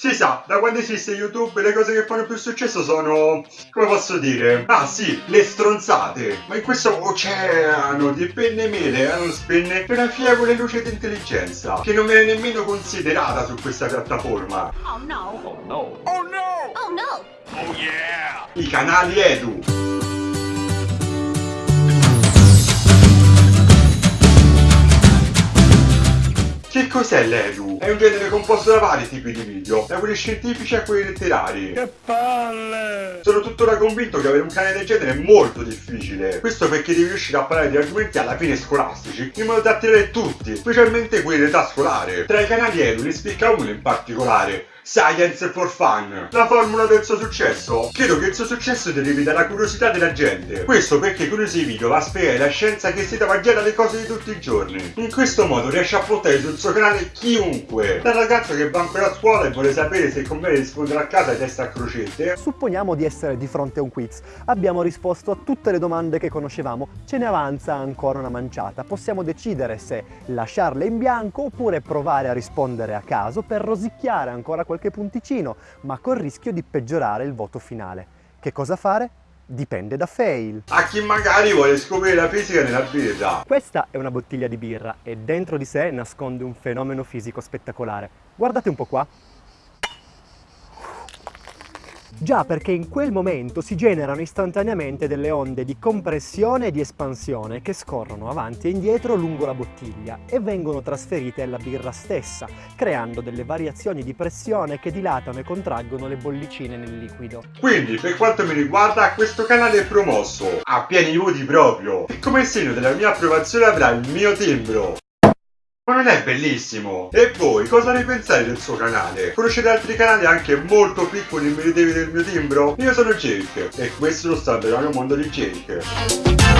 Si sa, da quando esiste YouTube le cose che fanno più successo sono... come posso dire? Ah sì, le stronzate! Ma in questo oceano di penne mele, eh, non spenne, una fievole luce di intelligenza, che non viene nemmeno considerata su questa piattaforma. Oh no. Oh no! Oh no. Oh no! Oh yeah. I canali Edu. Che cos'è l'Edu? È un genere composto da vari tipi di video, da quelli scientifici a quelli letterari. Che palle. Sono tuttora convinto che avere un canale del genere è molto difficile. Questo perché devi riuscire a parlare di argomenti alla fine scolastici, in modo da attirare tutti, specialmente quelli d'età scolare. Tra i canali Edu ne spicca uno in particolare, Science for Fun. La formula del suo successo? Credo che il suo successo derivi dalla curiosità della gente. Questo perché con i suoi video va a spiegare la scienza che si trova già dalle cose di tutti i giorni. In questo modo riesce a portare sul suo canale chiunque. Dal ragazzo che va ancora a scuola e vuole sapere se conviene rispondere a casa testa a crocette. Supponiamo di essere di fronte a un quiz. Abbiamo risposto a tutte le domande che conoscevamo, ce ne avanza ancora una manciata. Possiamo decidere se lasciarle in bianco oppure provare a rispondere a caso per rosicchiare ancora qualche punticino, ma col rischio di peggiorare il voto finale. Che cosa fare? Dipende da fail. A chi magari vuole scoprire la fisica nella birra. Questa è una bottiglia di birra e dentro di sé nasconde un fenomeno fisico spettacolare. Guardate un po' qua. Già perché in quel momento si generano istantaneamente delle onde di compressione e di espansione che scorrono avanti e indietro lungo la bottiglia e vengono trasferite alla birra stessa, creando delle variazioni di pressione che dilatano e contraggono le bollicine nel liquido. Quindi, per quanto mi riguarda, questo canale è promosso a pieni voti proprio. E come segno della mia approvazione avrà il mio timbro. Ma non è bellissimo? E voi cosa ne pensate del suo canale? Conoscete altri canali anche molto piccoli e meritevoli del mio timbro? Io sono Jake e questo è lo stato del mondo di Jake.